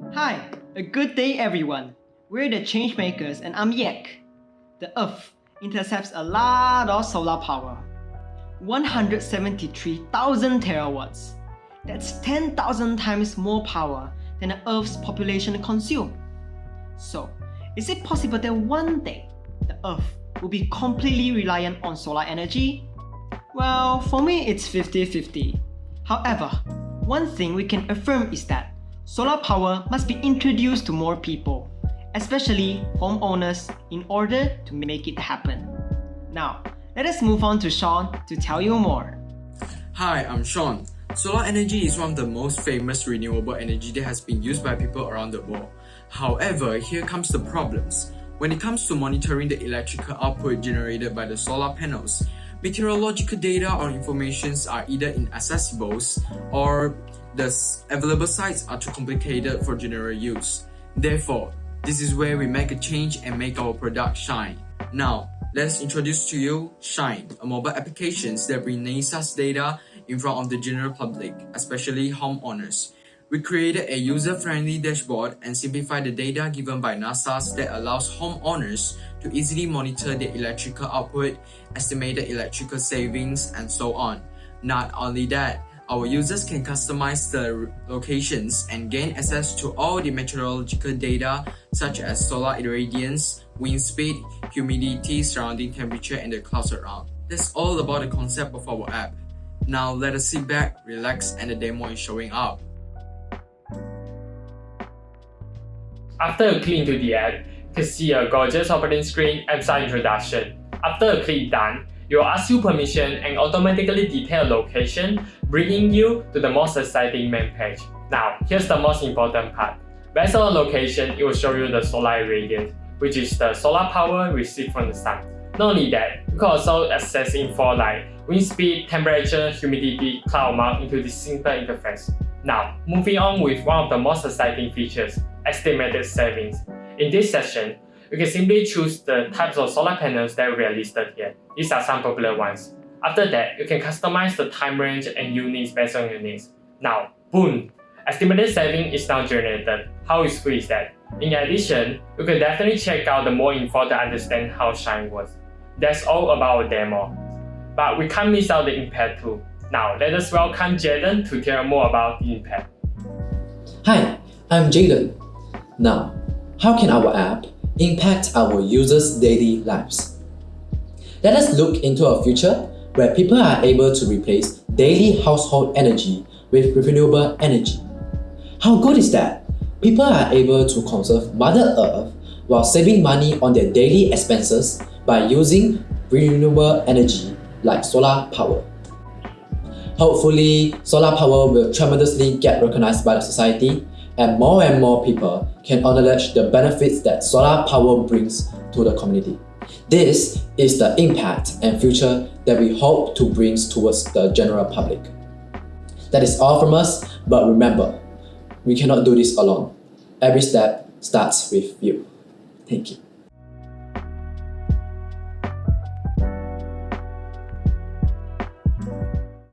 Hi, a good day everyone. We're the Changemakers and I'm Yek. The Earth intercepts a lot of solar power. 173,000 terawatts. That's 10,000 times more power than the Earth's population consumes. So, is it possible that one day the Earth will be completely reliant on solar energy? Well, for me it's 50-50. However, one thing we can affirm is that solar power must be introduced to more people, especially homeowners, in order to make it happen. Now, let us move on to Sean to tell you more. Hi, I'm Sean. Solar energy is one of the most famous renewable energy that has been used by people around the world. However, here comes the problems. When it comes to monitoring the electrical output generated by the solar panels, meteorological data or informations are either inaccessible or the available sites are too complicated for general use. Therefore, this is where we make a change and make our product shine. Now, let's introduce to you Shine, a mobile application that brings NASA's data in front of the general public, especially homeowners. We created a user-friendly dashboard and simplified the data given by NASA that allows homeowners to easily monitor their electrical output, estimated electrical savings, and so on. Not only that, our users can customize the locations and gain access to all the meteorological data such as solar irradiance, wind speed, humidity, surrounding temperature, and the clouds around. That's all about the concept of our app. Now let us sit back, relax, and the demo is showing up. After you click into the app, you can see a gorgeous operating screen and some introduction. After a click done, will ask you permission and automatically detail location, bringing you to the most exciting main page. Now, here's the most important part. Based on the location, it will show you the solar irradiance, which is the solar power received from the sun. Not only that, you can also access info like wind speed, temperature, humidity, cloud amount into this simple interface. Now, moving on with one of the most exciting features, estimated savings. In this session, you can simply choose the types of solar panels that we are listed here. These are some popular ones. After that, you can customize the time range and units based on your needs. Now, boom! Estimated saving is now generated. How useful is that? In addition, you can definitely check out the more info to understand how Shine works. That's all about our demo. But we can't miss out the impact too. Now, let us welcome Jaden to tell more about the impact. Hi, I'm Jaden. Now, how can our app impact our users' daily lives? Let us look into a future where people are able to replace daily household energy with renewable energy. How good is that? People are able to conserve Mother Earth while saving money on their daily expenses by using renewable energy like solar power. Hopefully, solar power will tremendously get recognized by the society and more and more people can acknowledge the benefits that solar power brings to the community. This is the impact and future that we hope to bring towards the general public. That is all from us, but remember, we cannot do this alone. Every step starts with you. Thank you.